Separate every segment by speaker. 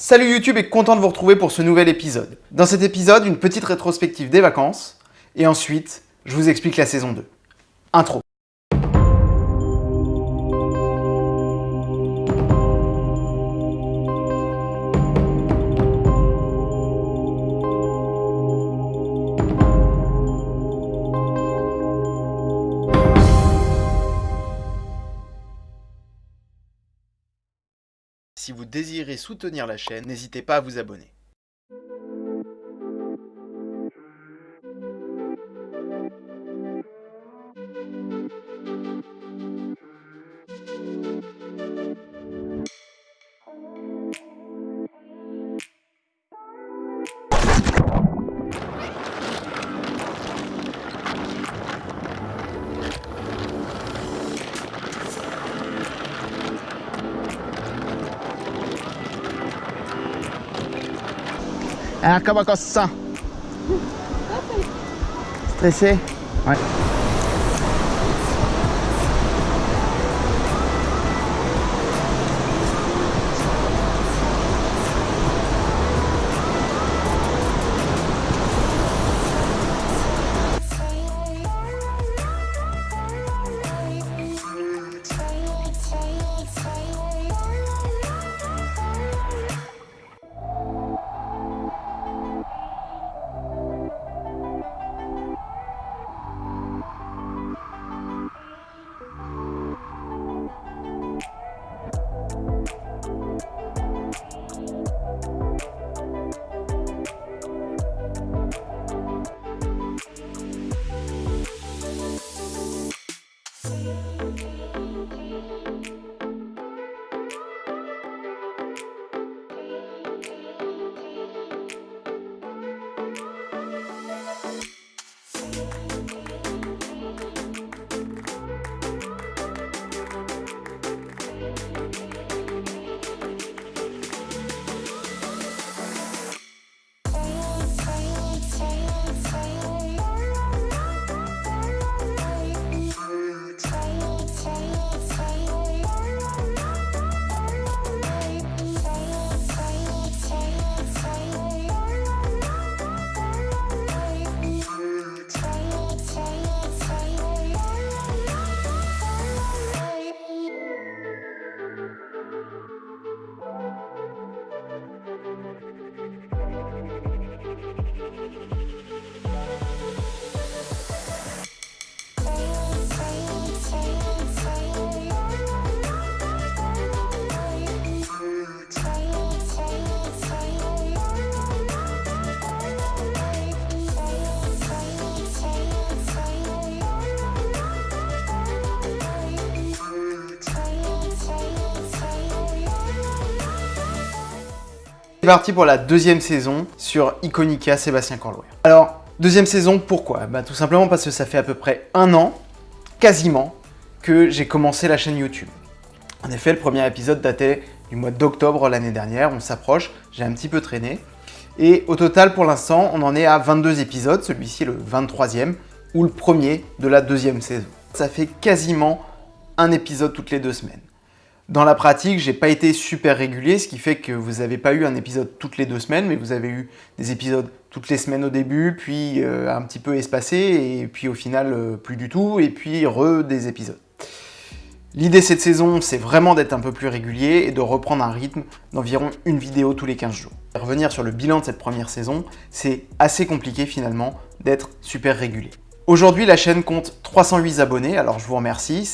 Speaker 1: Salut YouTube et content de vous retrouver pour ce nouvel épisode. Dans cet épisode, une petite rétrospective des vacances, et ensuite, je vous explique la saison 2. Intro. Désirez soutenir la chaîne, n'hésitez pas à vous abonner.
Speaker 2: On se sent Stressé Ouais.
Speaker 1: C'est parti pour la deuxième saison sur Iconica Sébastien Corloer. Alors, deuxième saison, pourquoi? Bah, Tout simplement parce que ça fait à peu près un an, quasiment, que j'ai commencé la chaîne YouTube. En effet, le premier épisode datait du mois d'octobre l'année dernière, on s'approche, j'ai un petit peu traîné. Et au total, pour l'instant, on en est à 22 épisodes, celui-ci le 23e, ou le premier de la deuxième saison. Ça fait quasiment un épisode toutes les deux semaines. Dans la pratique, j'ai pas été super régulier, ce qui fait que vous n'avez pas eu un épisode toutes les deux semaines, mais vous avez eu des épisodes toutes les semaines au début, puis euh, un petit peu espacés, et puis au final euh, plus du tout, et puis re des épisodes. L'idée cette saison, c'est vraiment d'être un peu plus régulier et de reprendre un rythme d'environ une vidéo tous les 15 jours. Revenir sur le bilan de cette première saison, c'est assez compliqué finalement d'être super régulier. Aujourd'hui, la chaîne compte 308 abonnés, alors je vous remercie,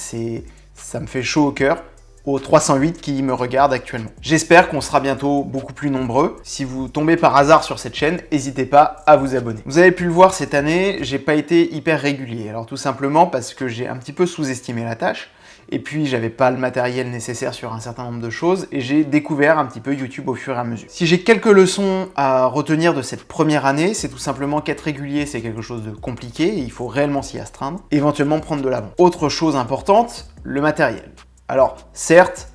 Speaker 1: ça me fait chaud au cœur aux 308 qui me regardent actuellement. J'espère qu'on sera bientôt beaucoup plus nombreux. Si vous tombez par hasard sur cette chaîne, n'hésitez pas à vous abonner. Vous avez pu le voir cette année, j'ai pas été hyper régulier. Alors tout simplement parce que j'ai un petit peu sous-estimé la tâche et puis j'avais pas le matériel nécessaire sur un certain nombre de choses et j'ai découvert un petit peu YouTube au fur et à mesure. Si j'ai quelques leçons à retenir de cette première année, c'est tout simplement qu'être régulier c'est quelque chose de compliqué et il faut réellement s'y astreindre, éventuellement prendre de l'avant. Autre chose importante, le matériel. Alors certes,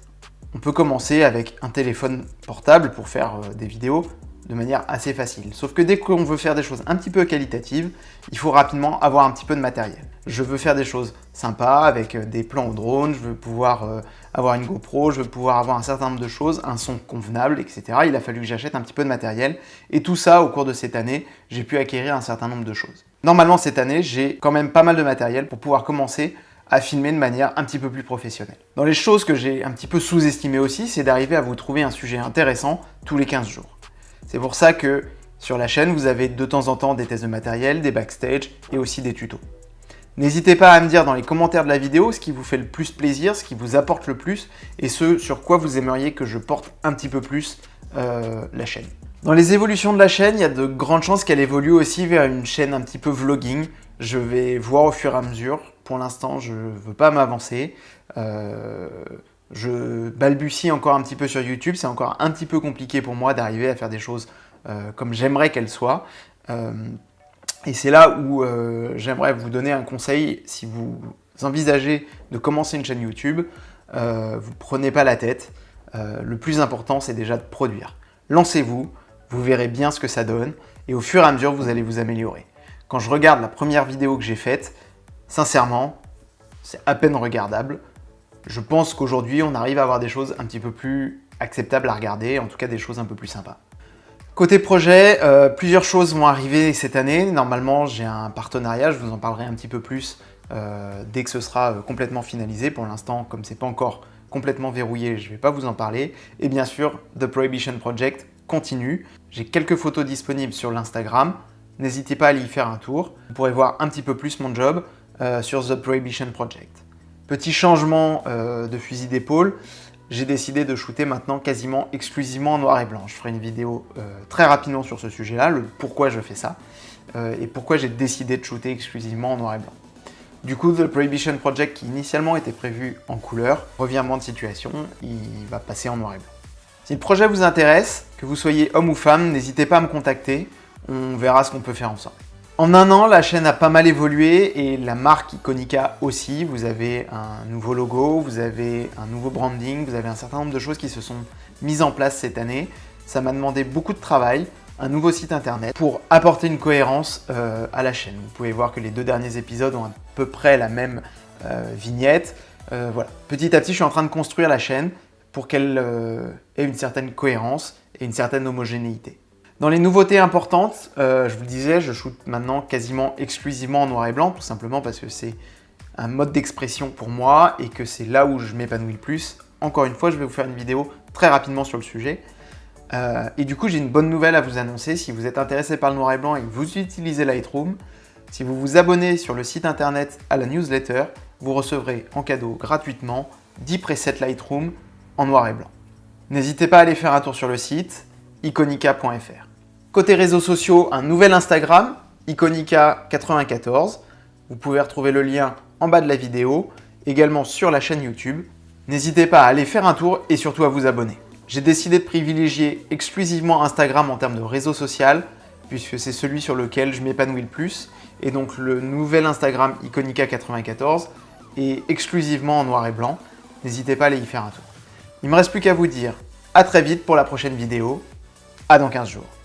Speaker 1: on peut commencer avec un téléphone portable pour faire euh, des vidéos, de manière assez facile. Sauf que dès qu'on veut faire des choses un petit peu qualitatives, il faut rapidement avoir un petit peu de matériel. Je veux faire des choses sympas avec euh, des plans au drone, je veux pouvoir euh, avoir une GoPro, je veux pouvoir avoir un certain nombre de choses, un son convenable, etc. Il a fallu que j'achète un petit peu de matériel. Et tout ça, au cours de cette année, j'ai pu acquérir un certain nombre de choses. Normalement, cette année, j'ai quand même pas mal de matériel pour pouvoir commencer à filmer de manière un petit peu plus professionnelle. Dans les choses que j'ai un petit peu sous-estimées aussi, c'est d'arriver à vous trouver un sujet intéressant tous les 15 jours. C'est pour ça que sur la chaîne, vous avez de temps en temps des tests de matériel, des backstage et aussi des tutos. N'hésitez pas à me dire dans les commentaires de la vidéo ce qui vous fait le plus plaisir, ce qui vous apporte le plus et ce sur quoi vous aimeriez que je porte un petit peu plus euh, la chaîne. Dans les évolutions de la chaîne, il y a de grandes chances qu'elle évolue aussi vers une chaîne un petit peu vlogging. Je vais voir au fur et à mesure. Pour l'instant, je ne veux pas m'avancer. Euh, je balbutie encore un petit peu sur YouTube, c'est encore un petit peu compliqué pour moi d'arriver à faire des choses euh, comme j'aimerais qu'elles soient. Euh, et c'est là où j'aimerais vous donner un conseil si vous envisagez de commencer une chaîne YouTube. vous prenez pas la tête. le plus important, c'est déjà de produire. Lancez-vous, vous verrez bien ce que ça donne et au fur et à mesure, vous allez vous améliorer. Quand je regarde la première vidéo que j'ai faite, sincèrement, c'est à peine regardable je pense qu'aujourd'hui, on arrive à avoir des choses un petit peu plus acceptables à regarder, en tout cas des choses un peu plus sympas. Côté projet, euh, plusieurs choses vont arriver cette année. Normalement, j'ai un partenariat, je vous en parlerai un petit peu plus euh, dès que ce sera euh, complètement finalisé. Pour l'instant, comme c'est pas encore complètement verrouillé, je ne vais pas vous en parler. Et bien sûr, The Prohibition Project continue. J'ai quelques photos disponibles sur l'Instagram. N'hésitez pas à y faire un tour. Vous pourrez voir un petit peu plus mon job sur The Prohibition Project. Petit changement euh, de fusil d'épaule, j'ai décidé de shooter maintenant quasiment exclusivement en noir et blanc. Je ferai une vidéo euh, très rapidement sur ce sujet-là, le pourquoi je fais ça, euh, et pourquoi j'ai décidé de shooter exclusivement en noir et blanc. Du coup, The Prohibition Project, qui initialement était prévu en couleur, revirement de situation, il va passer en noir et blanc. Si le projet vous intéresse, que vous soyez homme ou femme, n'hésitez pas à me contacter, on verra ce qu'on peut faire ensemble. En un an, la chaîne a pas mal évolué et la marque Iconica aussi. Vous avez un nouveau logo, vous avez un nouveau branding, vous avez un certain nombre de choses qui se sont mises en place cette année. Ça m'a demandé beaucoup de travail, un nouveau site internet pour apporter une cohérence euh, à la chaîne. Vous pouvez voir que les deux derniers épisodes ont à peu près la même euh, vignette. Euh, voilà. Petit à petit, je suis en train de construire la chaîne pour qu'elle ait une certaine cohérence et une certaine homogénéité. Dans les nouveautés importantes, euh, je vous le disais, je shoot maintenant quasiment exclusivement en noir et blanc, tout simplement parce que c'est un mode d'expression pour moi et que c'est là où je m'épanouis le plus. Encore une fois, je vais vous faire une vidéo très rapidement sur le sujet. Euh, et du coup, j'ai une bonne nouvelle à vous annoncer. Si vous êtes intéressé par le noir et blanc et que vous utilisez Lightroom, si vous vous abonnez sur le site internet à la newsletter, vous recevrez en cadeau gratuitement 10 presets Lightroom en noir et blanc. N'hésitez pas à aller faire un tour sur le site iconica.fr. Côté réseaux sociaux, un nouvel Instagram, iconica94. Vous pouvez retrouver le lien en bas de la vidéo, également sur la chaîne YouTube. N'hésitez pas à aller faire un tour et surtout à vous abonner. J'ai décidé de privilégier exclusivement Instagram en termes de réseau social, puisque c'est celui sur lequel je m'épanouis le plus. Et donc le nouvel Instagram Iconica94 est exclusivement en noir et blanc. N'hésitez pas à aller y faire un tour. Il ne me reste plus qu'à vous dire à très vite pour la prochaine vidéo. À dans 15 jours.